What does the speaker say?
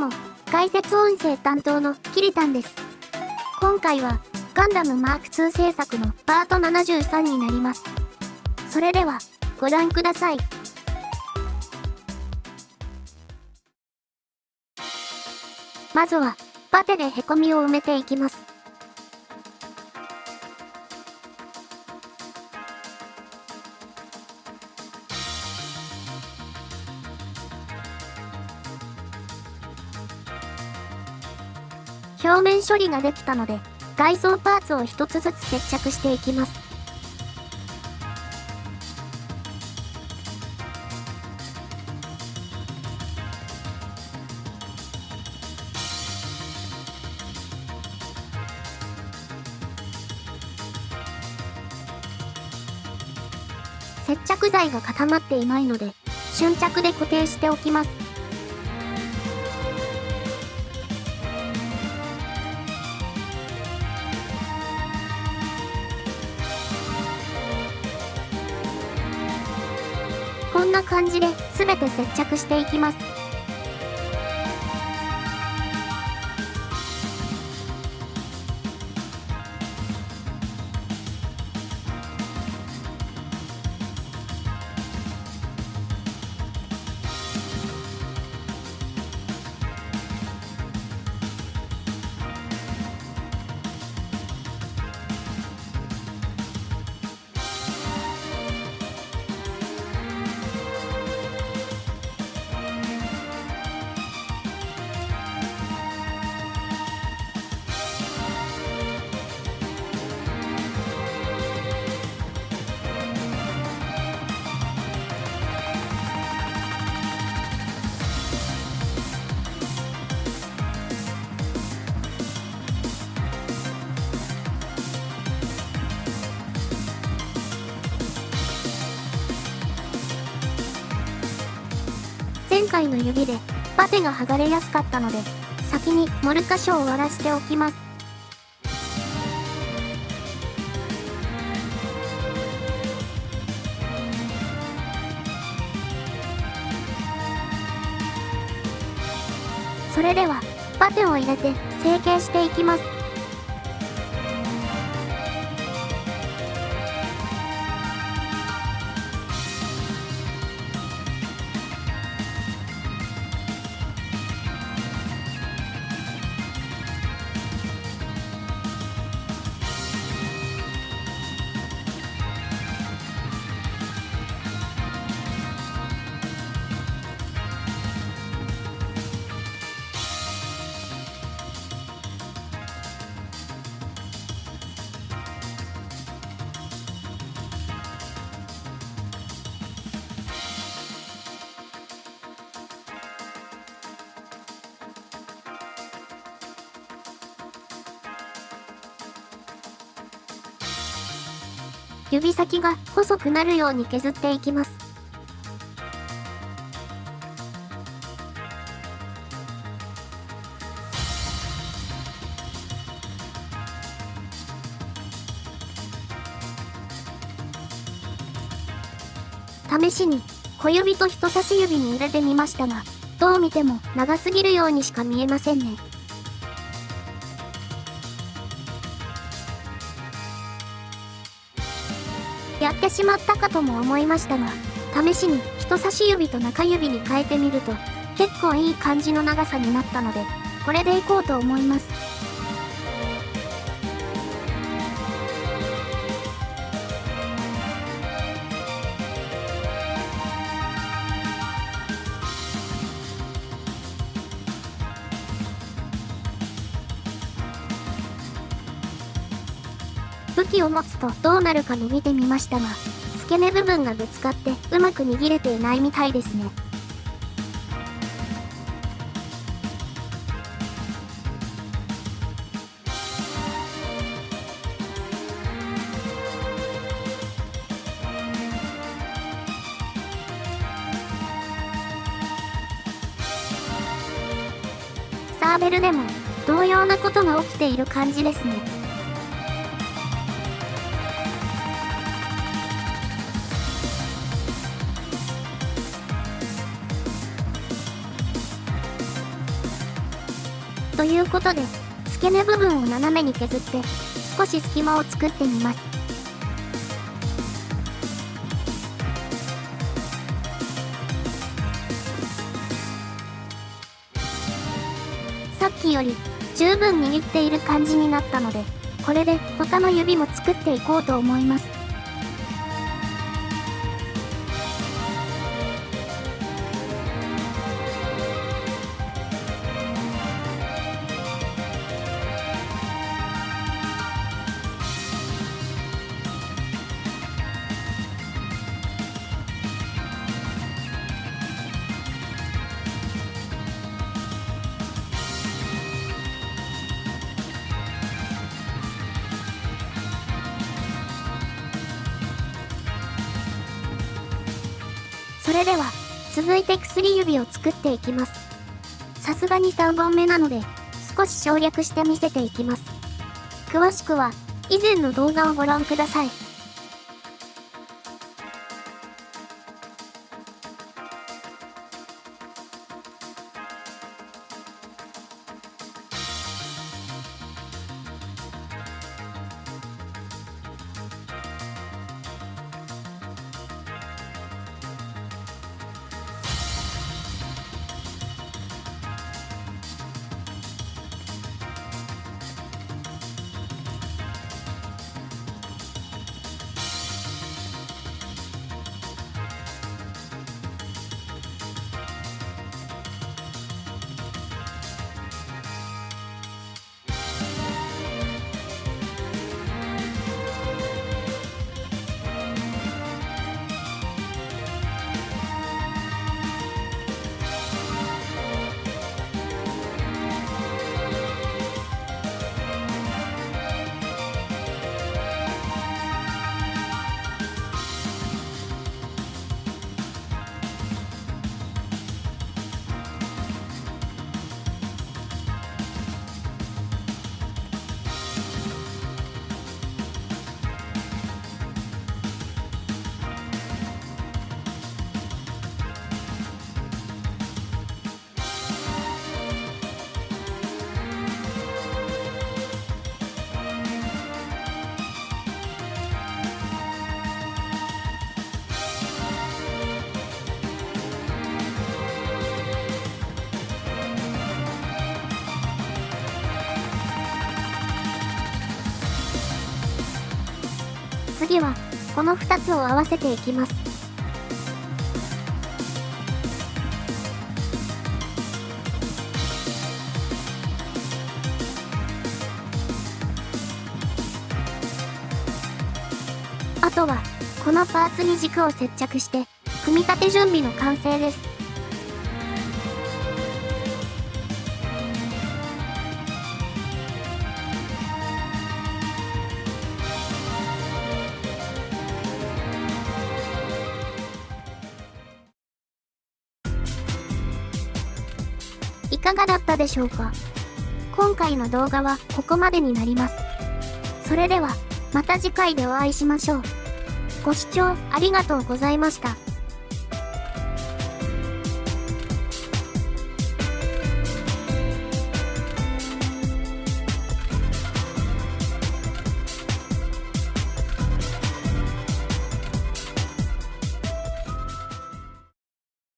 も、解説音声担当のキリタンです。今回は、ガンダムマーク2制作のパート73になります。それでは、ご覧ください。まずは、パテでへこみを埋めていきます。表面処理ができたので、外装パーツを一つずつ接着していきます。接着剤が固まっていないので、瞬着で固定しておきます。こんな感じで全て接着していきます。回の指でバテが剥がれやすかったので、先に盛る箇所を割らしておきます。それでは、バテを入れて成形していきます。指先が細くなるように削っていきます。試しに小指と人差し指に入れてみましたが、どう見ても長すぎるようにしか見えませんね。やってしまったかとも思いましたが、試しに人差し指と中指に変えてみると、結構いい感じの長さになったので、これでいこうと思います。器を持つとどうなるかの見てみましたが、付け根部分がぶつかってうまく握れていないみたいですね。サーベルでも同様なことが起きている感じですね。ということで、付け根部分を斜めに削って、少し隙間を作ってみます。さっきより十分握っている感じになったので、これで他の指も作っていこうと思います。それでは、続いて薬指を作っていきます。さすがに3本目なので、少し省略して見せていきます。詳しくは、以前の動画をご覧ください。次は、この2つを合わせていきます。あとは、このパーツに軸を接着して、組み立て準備の完成です。かがだったでしょうか？今回の動画はここまでになります。それでは、また次回でお会いしましょう。ご視聴ありがとうございました。